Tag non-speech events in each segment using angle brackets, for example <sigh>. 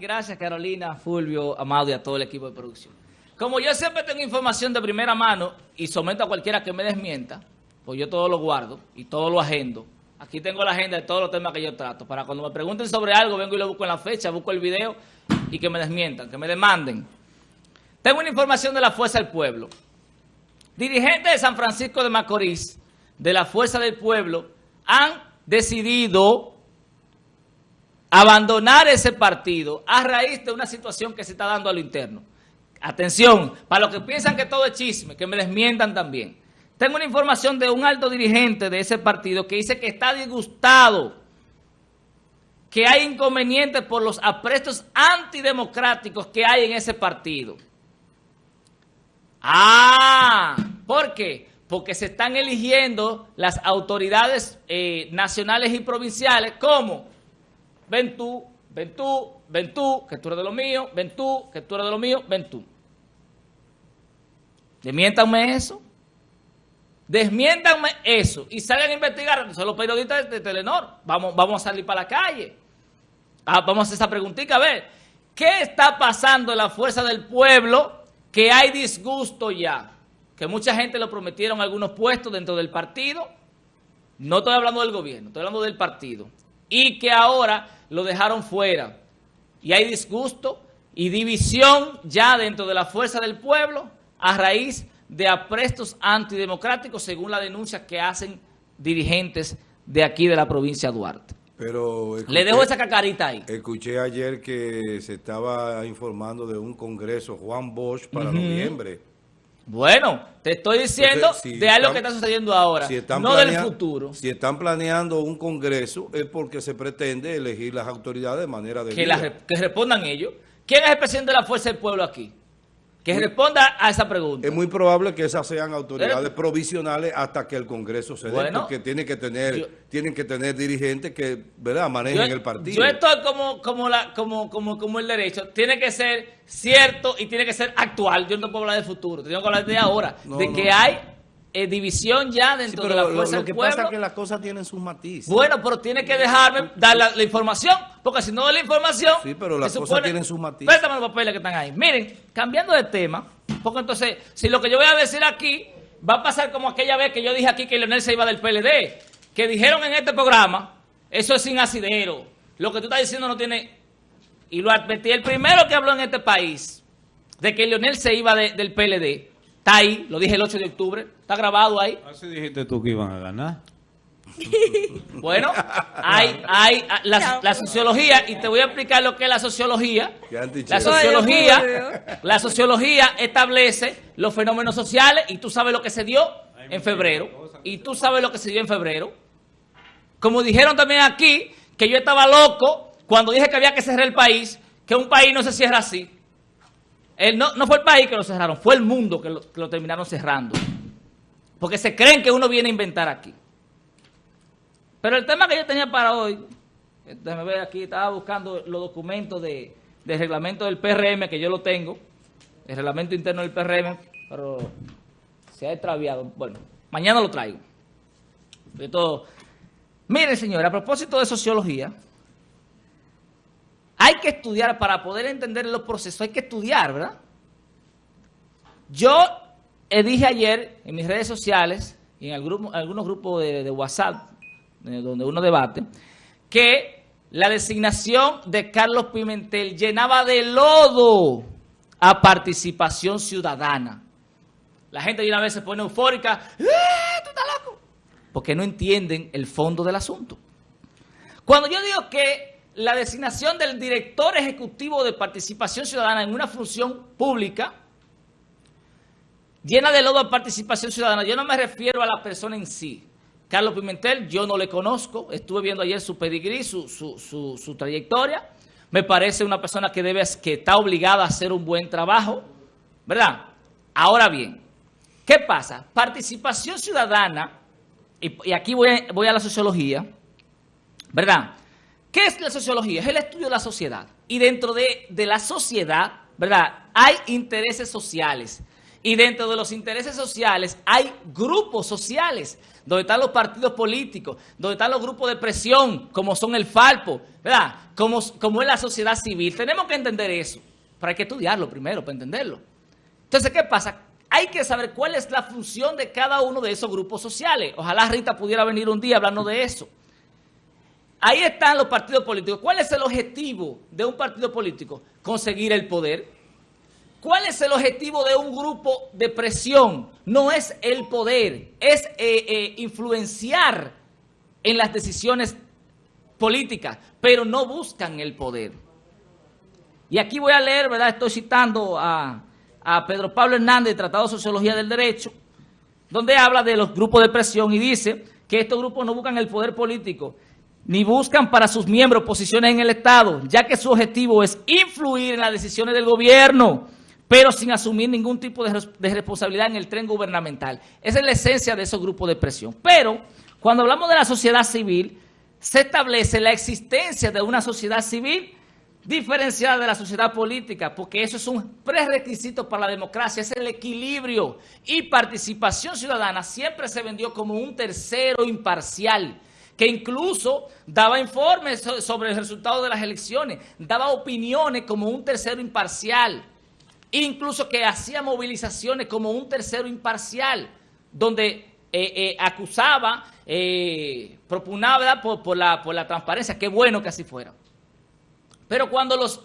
Gracias Carolina, Fulvio, Amado y a todo el equipo de producción. Como yo siempre tengo información de primera mano y someto a cualquiera que me desmienta, pues yo todo lo guardo y todo lo agendo. Aquí tengo la agenda de todos los temas que yo trato. Para cuando me pregunten sobre algo, vengo y lo busco en la fecha, busco el video y que me desmientan, que me demanden. Tengo una información de la Fuerza del Pueblo. Dirigentes de San Francisco de Macorís, de la Fuerza del Pueblo, han decidido abandonar ese partido a raíz de una situación que se está dando a lo interno. Atención, para los que piensan que todo es chisme, que me desmientan también. Tengo una información de un alto dirigente de ese partido que dice que está disgustado, que hay inconvenientes por los aprestos antidemocráticos que hay en ese partido. Ah, ¿por qué? Porque se están eligiendo las autoridades eh, nacionales y provinciales como ven tú, ven tú, ven tú, que tú eres de lo mío, ven tú, que tú eres de lo mío, ven tú. Desmiéntanme eso. Desmiéntanme eso y salgan a investigar. Son los periodistas de Telenor. Vamos, vamos a salir para la calle. Ah, vamos a hacer esa preguntita a ver. ¿Qué está pasando en la fuerza del pueblo que hay disgusto ya? Que mucha gente lo prometieron algunos puestos dentro del partido. No estoy hablando del gobierno, estoy hablando del partido. Y que ahora lo dejaron fuera. Y hay disgusto y división ya dentro de la fuerza del pueblo a raíz de aprestos antidemocráticos según la denuncia que hacen dirigentes de aquí de la provincia de Duarte. Pero Le dejo esa cacarita ahí. Escuché ayer que se estaba informando de un congreso Juan Bosch para noviembre. Bueno, te estoy diciendo de algo que está sucediendo ahora, no del futuro. Si están planeando un congreso es porque se pretende elegir las autoridades de manera de que, que respondan ellos. ¿Quién es el presidente de la Fuerza del Pueblo aquí? Que responda a esa pregunta. Es muy probable que esas sean autoridades provisionales hasta que el Congreso se dé, porque tiene que tener, tienen que tener dirigentes que ¿verdad? manejen el partido. Yo estoy como, como, la, como, como, como el derecho. Tiene que ser cierto y tiene que ser actual. Yo no puedo hablar del futuro, tengo que hablar de ahora. de que hay eh, división ya dentro de la fuerza lo, lo que pasa es que las cosas tienen sus matices. Bueno, pero tiene que dejarme dar la, información, porque si no doy la información... Sí, pero las cosas tienen sus matices. Préstame los papeles que están ahí. Miren, cambiando de tema, porque entonces, si lo que yo voy a decir aquí va a pasar como aquella vez que yo dije aquí que Leonel se iba del PLD, que dijeron en este programa, eso es sin asidero, lo que tú estás diciendo no tiene... Y lo advertí, el primero que habló en este país de que Leonel se iba del PLD Está ahí, lo dije el 8 de octubre, está grabado ahí. Así dijiste tú que iban a ganar. <laughs> Bueno, hay, hay la, sociología, y te voy a explicar lo que es la sociología. La sociología, la sociología establece los fenómenos sociales y tú sabes lo que se dio en febrero. Y tú sabes lo que se dio en febrero. Como dijeron también aquí, que yo estaba loco cuando dije que había que cerrar el país, que un país no se cierra así no, no, fue el país que lo cerraron, fue el mundo que lo, terminaron cerrando. Porque se creen que uno viene a inventar aquí. Pero el tema que yo tenía para hoy, déjame ver aquí, estaba buscando los documentos de, del reglamento del PRM, que yo lo tengo, el reglamento interno del PRM, pero se ha extraviado. Bueno, mañana lo traigo. De todo. Mire, señor, a propósito de sociología, hay que estudiar para poder entender los procesos, hay que estudiar, ¿verdad? Yo dije ayer en mis redes sociales y en algunos grupos de, WhatsApp, donde uno debate, que la designación de Carlos Pimentel llenaba de lodo a participación ciudadana. La gente de una vez se pone eufórica, ¡Eh, tú estás loco! Porque no entienden el fondo del asunto. Cuando yo digo que la designación del director ejecutivo de participación ciudadana en una función pública llena de lodo a participación ciudadana. Yo no me refiero a la persona en sí. Carlos Pimentel, yo no le conozco. Estuve viendo ayer su pedigrí, su, su, trayectoria. Me parece una persona que, debe, que está obligada a hacer un buen trabajo. ¿Verdad? Ahora bien, ¿qué pasa? Participación ciudadana, y, aquí voy, voy a la sociología, ¿verdad?, ¿Qué es la sociología? Es el estudio de la sociedad. Y dentro de, la sociedad, ¿verdad? Hay intereses sociales. Y dentro de los intereses sociales hay grupos sociales. donde están los partidos políticos, donde están los grupos de presión, como son el Falpo, ¿verdad? Como, como es la sociedad civil. Tenemos que entender eso, pero hay que estudiarlo primero para entenderlo. Entonces, ¿qué pasa? Hay que saber cuál es la función de cada uno de esos grupos sociales. Ojalá Rita pudiera venir un día hablando de eso. Ahí están los partidos políticos. ¿Cuál es el objetivo de un partido político? Conseguir el poder. ¿Cuál es el objetivo de un grupo de presión? No es el poder, es eh, eh, influenciar en las decisiones políticas, pero no buscan el poder. Y aquí voy a leer, ¿verdad? Estoy citando a, a Pedro Pablo Hernández, Tratado de Sociología del Derecho, donde habla de los grupos de presión y dice que estos grupos no buscan el poder político, ni buscan para sus miembros posiciones en el Estado, ya que su objetivo es influir en las decisiones del gobierno, pero sin asumir ningún tipo de, responsabilidad en el tren gubernamental. Esa es la esencia de esos grupos de presión. Pero cuando hablamos de la sociedad civil, se establece la existencia de una sociedad civil diferenciada de la sociedad política, porque eso es un prerequisito para la democracia, es el equilibrio y participación ciudadana siempre se vendió como un tercero imparcial, que incluso daba informes sobre el resultado de las elecciones, daba opiniones como un tercero imparcial, incluso que hacía movilizaciones como un tercero imparcial, donde eh, eh, acusaba, eh, propunaba por, la, por la transparencia, qué bueno que así fuera. Pero cuando los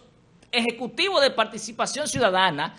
ejecutivos de participación ciudadana,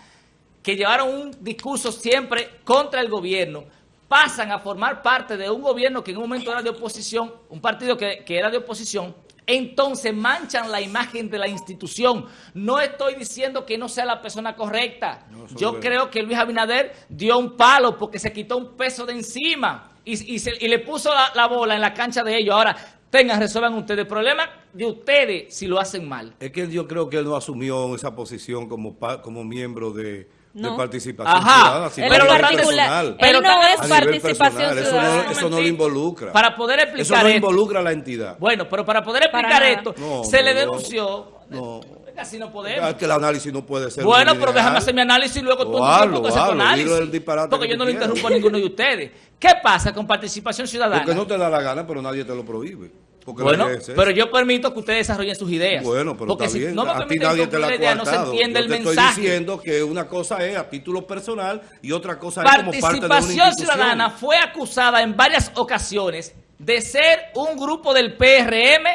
que llevaron un discurso siempre contra el gobierno, pasan a formar parte de un gobierno que en un momento era de oposición, un partido que, era de oposición, entonces manchan la imagen de la institución. No estoy diciendo que no sea la persona correcta. Yo creo que Luis Abinader dio un palo porque se quitó un peso de encima y, le puso la, la, bola en la cancha de ellos. Ahora, tengan, resuelvan ustedes. El problema de ustedes si lo hacen mal. Es que yo creo que él no asumió esa posición como, como miembro de de participación ciudadana, pero personal. Pero no es participación ciudadana. Eso no, lo involucra. Para poder explicar Eso no involucra a la entidad. Bueno, pero para poder explicar esto, se le denunció... No. Así no podemos. Es que el análisis no puede ser. Bueno, pero déjame hacer mi análisis y luego tú interrumpes ese análisis. Porque yo no lo interrumpo a ninguno de ustedes. ¿Qué pasa con participación ciudadana? Porque no te da la gana, pero nadie te lo prohíbe bueno, pero yo permito que ustedes desarrollen sus ideas. Bueno, pero porque está si bien. no me a ti nadie te la ha idea, no se entiende el mensaje. estoy diciendo que una cosa es a título personal y otra cosa es como parte de una Participación Ciudadana fue acusada en varias ocasiones de ser un grupo del PRM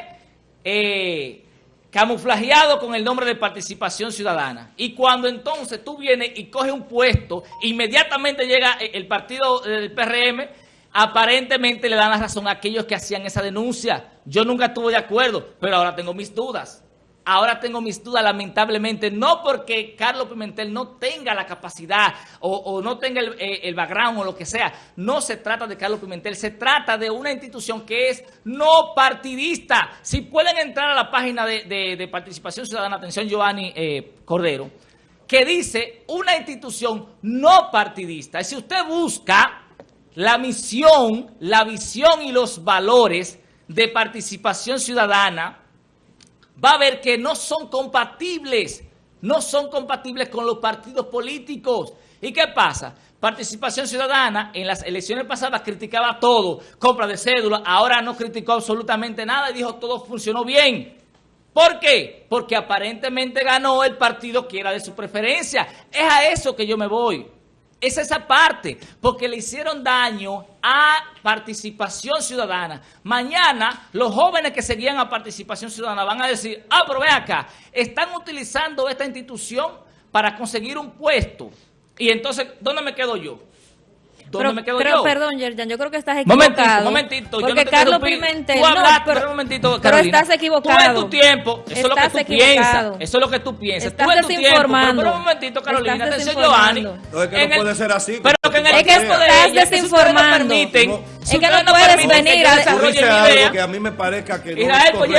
eh, camuflajeado con el nombre de Participación Ciudadana. Y cuando entonces tú vienes y coges un puesto, inmediatamente llega el partido del PRM aparentemente le dan la razón a aquellos que hacían esa denuncia. Yo nunca estuve de acuerdo, pero ahora tengo mis dudas. Ahora tengo mis dudas, lamentablemente, no porque Carlos Pimentel no tenga la capacidad o, no tenga eh, el, background o lo que sea. No se trata de Carlos Pimentel, se trata de una institución que es no partidista. Si pueden entrar a la página de, Participación Ciudadana, atención Giovanni eh, Cordero, que dice una institución no partidista. Y si usted busca la misión, la visión y los valores de participación ciudadana, va a ver que no son compatibles, no son compatibles con los partidos políticos. ¿Y qué pasa? Participación Ciudadana en las elecciones pasadas criticaba todo, compra de cédula, ahora no criticó absolutamente nada y dijo todo funcionó bien. ¿Por qué? Porque aparentemente ganó el partido que era de su preferencia. Es a eso que yo me voy. Es esa parte, porque le hicieron daño a participación ciudadana. Mañana los jóvenes que seguían a participación ciudadana van a decir, ah, pero ven acá, están utilizando esta institución para conseguir un puesto. Y entonces, ¿dónde me quedo yo? ¿Dónde me quedo pero, perdón, Yerjan, yo creo que estás equivocado. Momentito, momentito. Porque Carlos Pimentel, tú hablaste, pero, un momentito, pero estás equivocado. Tú en tu tiempo, eso es lo que tú piensas. Eso es lo que tú piensas. Estás tú en tu tiempo, pero, un momentito, Carolina. No, es que no puede ser así. Pero que en el es que estás desinformando. Es que no puedes venir a desarrollar que a mí me parezca que no Israel, pues.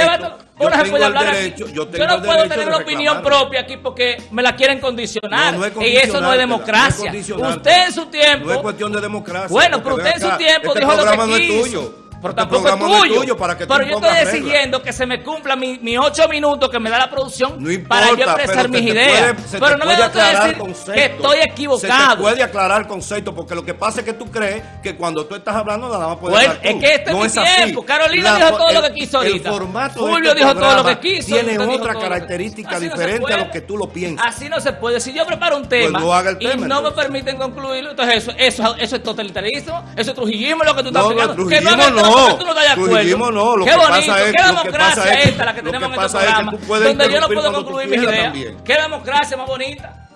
Yo tengo el derecho, yo, yo no puedo tener una opinión propia aquí porque me la quieren condicionar. y eso no es democracia. usted en su tiempo. No es cuestión de democracia. Bueno, pero usted en su tiempo este dijo lo que quiso. Pero tampoco es tuyo. para que pero yo estoy exigiendo que se me cumpla mis mi ocho minutos que me da la producción para yo expresar mis ideas. pero no me a decir que estoy equivocado. Se te puede aclarar el concepto, porque lo que pasa es que tú crees que cuando tú estás hablando nada más puedes bueno, Es que este no es mi tiempo. Carolina dijo todo lo que quiso ahorita. Julio dijo todo lo que quiso. Tiene otra característica diferente a lo que tú lo piensas. Así no se puede. Si yo preparo un pues tema y no me permiten concluirlo, entonces eso, eso, eso es totalitarismo, eso es trujillismo lo que tú estás explicando. Que no, no, tú no estás de acuerdo. No, lo Qué que bonito, pasa es, qué democracia es, esta la que tenemos en este programa, donde yo no puedo concluir mis ideas. Qué democracia más bonita.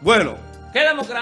Bueno. Qué democracia.